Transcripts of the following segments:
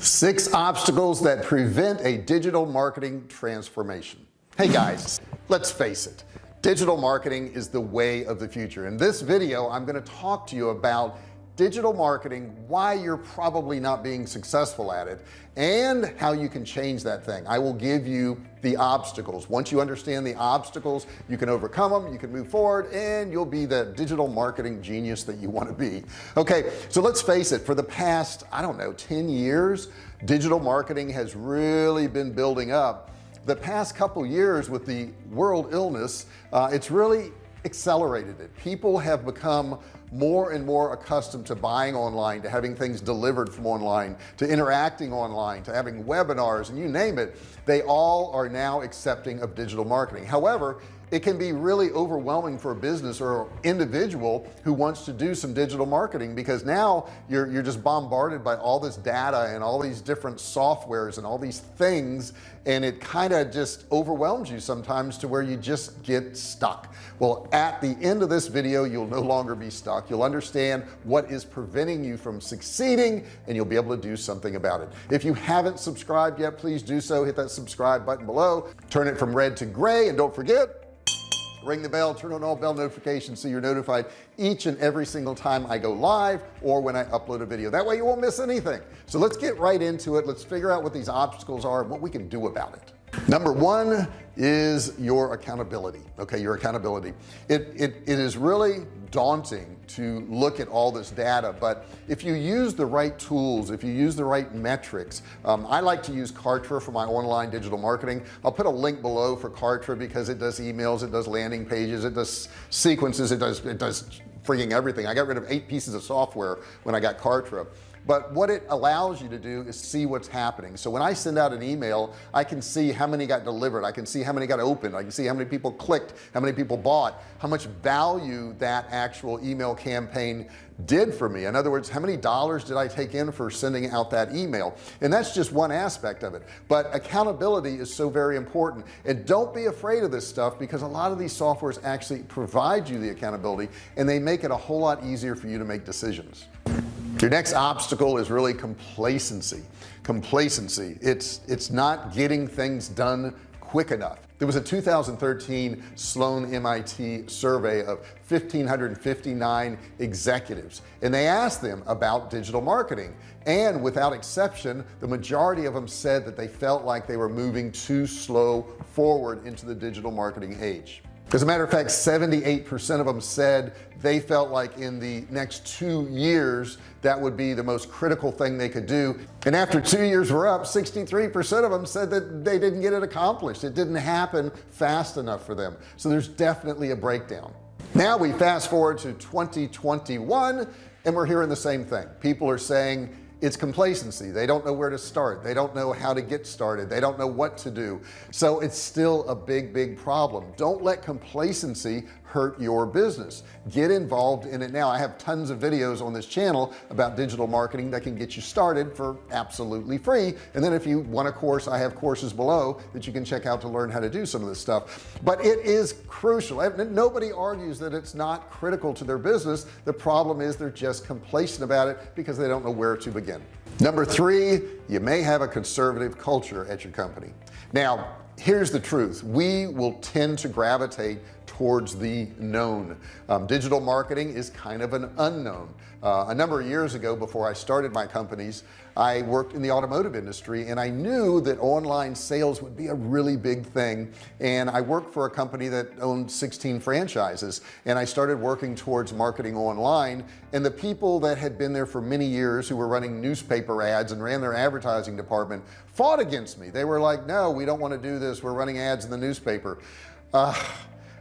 six obstacles that prevent a digital marketing transformation. Hey guys let's face it. Digital marketing is the way of the future. In this video I'm going to talk to you about digital marketing why you're probably not being successful at it and how you can change that thing. I will give you the obstacles. Once you understand the obstacles you can overcome them you can move forward and you'll be the digital marketing genius that you want to be. Okay so let's face it for the past I don't know 10 years digital marketing has really been building up. The past couple years with the world illness uh, it's really accelerated it. People have become more and more accustomed to buying online to having things delivered from online to interacting online to having webinars and you name it they all are now accepting of digital marketing. However it can be really overwhelming for a business or individual who wants to do some digital marketing because now you're you're just bombarded by all this data and all these different softwares and all these things and it kind of just overwhelms you sometimes to where you just get stuck. Well at the end of this video you'll no longer be stuck. You'll understand what is preventing you from succeeding and you'll be able to do something about it. If you haven't subscribed yet please do so. Hit that subscribe button below. Turn it from red to gray and don't forget ring the bell turn on all bell notifications so you're notified each and every single time I go live or when I upload a video. That way you won't miss anything. So let's get right into it. Let's figure out what these obstacles are and what we can do about it. Number one is your accountability okay? Your accountability. It, it it is really daunting to look at all this data but if you use the right tools if you use the right metrics um, I like to use Kartra for my online digital marketing. I'll put a link below for Kartra because it does emails it does landing pages it does sequences it does it does freaking everything. I got rid of eight pieces of software when I got Kartra but what it allows you to do is see what's happening. So when I send out an email I can see how many got delivered. I can see how many got opened. I can see how many people clicked how many people bought how much value that actual email campaign did for me. In other words how many dollars did I take in for sending out that email? And that's just one aspect of it. But accountability is so very important. And don't be afraid of this stuff because a lot of these softwares actually provide you the accountability and they make it a whole lot easier for you to make decisions your next obstacle is really complacency. Complacency. It's it's not getting things done quick enough. There was a 2013 Sloan MIT survey of 1559 executives and they asked them about digital marketing. And without exception the majority of them said that they felt like they were moving too slow forward into the digital marketing age as a matter of fact 78 percent of them said they felt like in the next two years that would be the most critical thing they could do. And after two years were up 63 percent of them said that they didn't get it accomplished. It didn't happen fast enough for them. So there's definitely a breakdown. Now we fast forward to 2021 and we're hearing the same thing. People are saying it's complacency. They don't know where to start. They don't know how to get started. They don't know what to do. So it's still a big big problem. Don't let complacency hurt your business. Get involved in it now. I have tons of videos on this channel about digital marketing that can get you started for absolutely free. And then if you want a course I have courses below that you can check out to learn how to do some of this stuff. But it is crucial. Nobody argues that it's not critical to their business. The problem is they're just complacent about it because they don't know where to begin number three you may have a conservative culture at your company. Now here's the truth. We will tend to gravitate towards the known. Um, digital marketing is kind of an unknown. Uh, a number of years ago before I started my companies I worked in the automotive industry and I knew that online sales would be a really big thing. And I worked for a company that owned 16 franchises and I started working towards marketing online. And the people that had been there for many years who were running newspaper ads and ran their advertising department fought against me. They were like no we don't want to do this. We're running ads in the newspaper. Uh,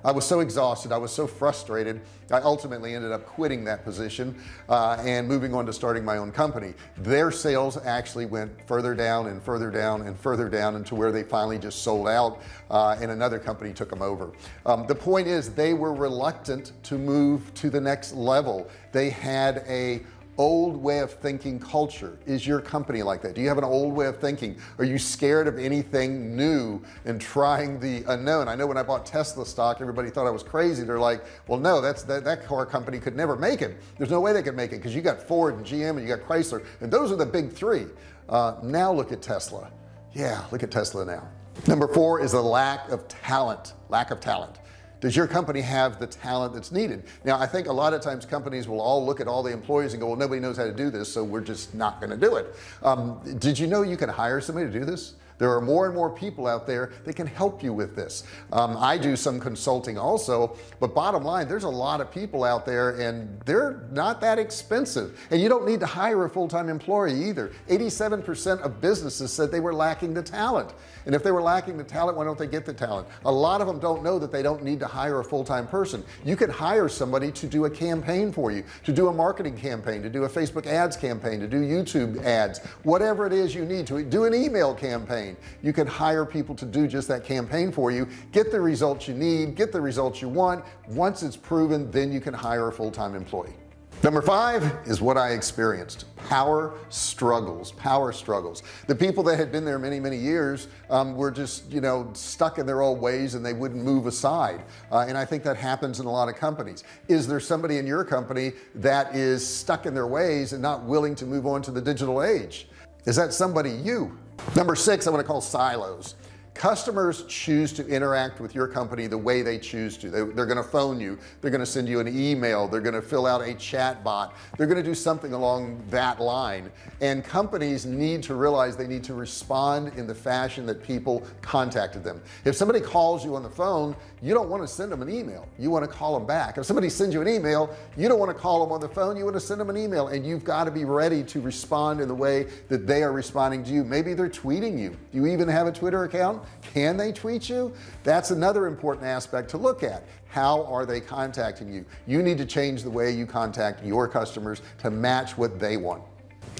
I was so exhausted I was so frustrated I ultimately ended up quitting that position uh, and moving on to starting my own company. Their sales actually went further down and further down and further down into where they finally just sold out uh, and another company took them over. Um, the point is they were reluctant to move to the next level. They had a old way of thinking culture is your company like that? Do you have an old way of thinking? Are you scared of anything new and trying the unknown? I know when I bought Tesla stock everybody thought I was crazy. They're like well no that's that, that car company could never make it. There's no way they could make it because you got Ford and GM and you got Chrysler and those are the big three. Uh, now look at Tesla. Yeah look at Tesla now. Number four is the lack of talent lack of talent does your company have the talent that's needed? Now I think a lot of times companies will all look at all the employees and go well nobody knows how to do this so we're just not going to do it. Um, did you know you can hire somebody to do this there are more and more people out there that can help you with this. Um, I do some consulting also but bottom line there's a lot of people out there and they're not that expensive. And you don't need to hire a full-time employee either. 87% of businesses said they were lacking the talent. And if they were lacking the talent why don't they get the talent? A lot of them don't know that they don't need to hire a full-time person. You could hire somebody to do a campaign for you to do a marketing campaign to do a Facebook ads campaign to do YouTube ads whatever it is you need to do an email campaign campaign. You can hire people to do just that campaign for you get the results you need get the results you want. Once it's proven then you can hire a full-time employee. Number five is what I experienced power struggles power struggles. The people that had been there many many years um, were just you know stuck in their old ways and they wouldn't move aside. Uh, and I think that happens in a lot of companies. Is there somebody in your company that is stuck in their ways and not willing to move on to the digital age? Is that somebody you number six I want to call silos customers choose to interact with your company the way they choose to. They, are going to phone you they're going to send you an email they're going to fill out a chat bot they're going to do something along that line. And companies need to realize they need to respond in the fashion that people contacted them. If somebody calls you on the phone you don't want to send them an email you want to call them back. If somebody sends you an email you don't want to call them on the phone you want to send them an email and you've got to be ready to respond in the way that they are responding to you. Maybe they're tweeting you. Do you even have a Twitter account can they tweet you? That's another important aspect to look at. How are they contacting you? You need to change the way you contact your customers to match what they want.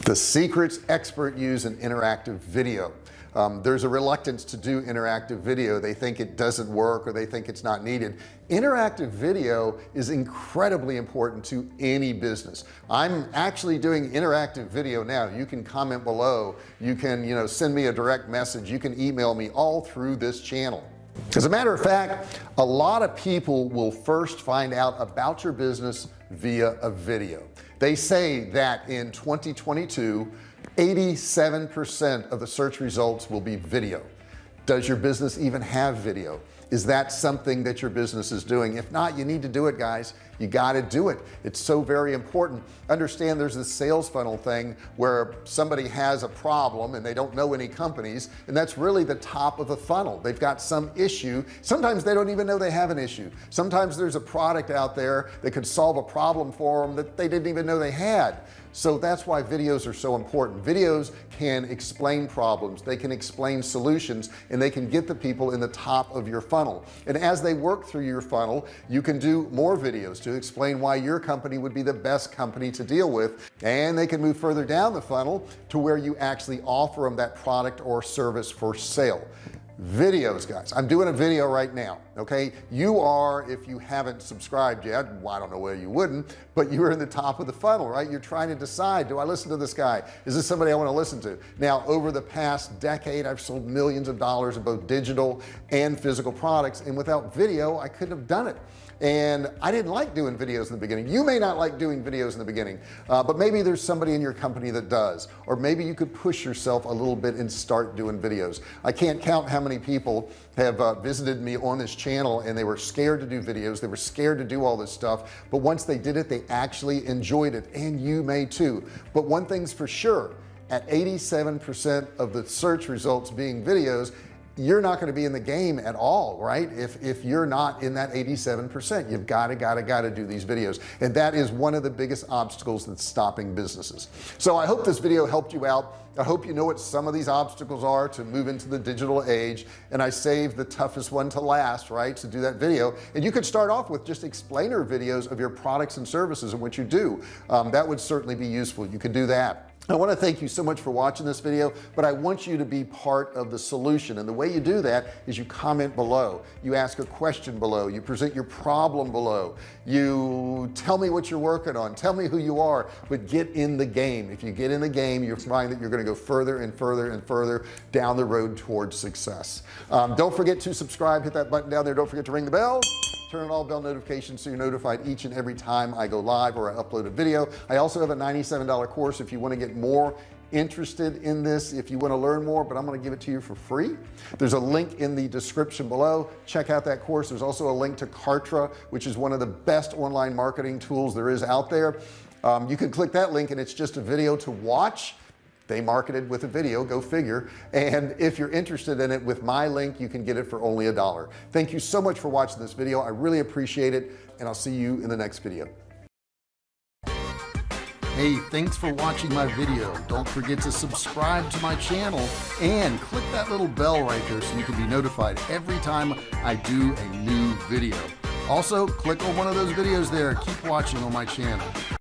The secrets expert use an interactive video um, there's a reluctance to do interactive video. They think it doesn't work or they think it's not needed. Interactive video is incredibly important to any business. I'm actually doing interactive video now. You can comment below. You can you know send me a direct message. You can email me all through this channel. As a matter of fact a lot of people will first find out about your business via a video. They say that in 2022 87% of the search results will be video. Does your business even have video? Is that something that your business is doing? If not you need to do it guys you got to do it. It's so very important. Understand there's this sales funnel thing where somebody has a problem and they don't know any companies and that's really the top of the funnel. They've got some issue. Sometimes they don't even know they have an issue. Sometimes there's a product out there that could solve a problem for them that they didn't even know they had. So that's why videos are so important. Videos can explain problems. They can explain solutions and they can get the people in the top of your funnel. And as they work through your funnel you can do more videos to explain why your company would be the best company to deal with and they can move further down the funnel to where you actually offer them that product or service for sale. Videos guys. I'm doing a video right now okay? You are if you haven't subscribed yet well, I don't know where you wouldn't but you're in the top of the funnel right? You're trying to decide do I listen to this guy? Is this somebody I want to listen to? Now over the past decade I've sold millions of dollars of both digital and physical products and without video I couldn't have done it and I didn't like doing videos in the beginning. You may not like doing videos in the beginning uh, but maybe there's somebody in your company that does. Or maybe you could push yourself a little bit and start doing videos. I can't count how many people have uh, visited me on this channel and they were scared to do videos. They were scared to do all this stuff. But once they did it they actually enjoyed it. And you may too. But one thing's for sure at 87% of the search results being videos you're not going to be in the game at all right? If if you're not in that 87% you've got to got to got to do these videos. And that is one of the biggest obstacles that's stopping businesses. So I hope this video helped you out. I hope you know what some of these obstacles are to move into the digital age. And I saved the toughest one to last right to do that video. And you could start off with just explainer videos of your products and services and what you do. Um, that would certainly be useful. You could do that I want to thank you so much for watching this video but I want you to be part of the solution. And the way you do that is you comment below you ask a question below you present your problem below you tell me what you're working on tell me who you are but get in the game. If you get in the game you find that you're going to go further and further and further down the road towards success. Um, don't forget to subscribe hit that button down there. Don't forget to ring the bell. Turn on all bell notifications so you're notified each and every time I go live or I upload a video. I also have a $97 course if you want to get more interested in this if you want to learn more but I'm going to give it to you for free. There's a link in the description below. Check out that course. There's also a link to Kartra which is one of the best online marketing tools there is out there. Um, you can click that link and it's just a video to watch. They marketed with a video go figure. And if you're interested in it with my link you can get it for only a dollar. Thank you so much for watching this video. I really appreciate it and I'll see you in the next video Hey, thanks for watching my video. Don't forget to subscribe to my channel and click that little bell right there so you can be notified every time I do a new video. Also, click on one of those videos there. Keep watching on my channel.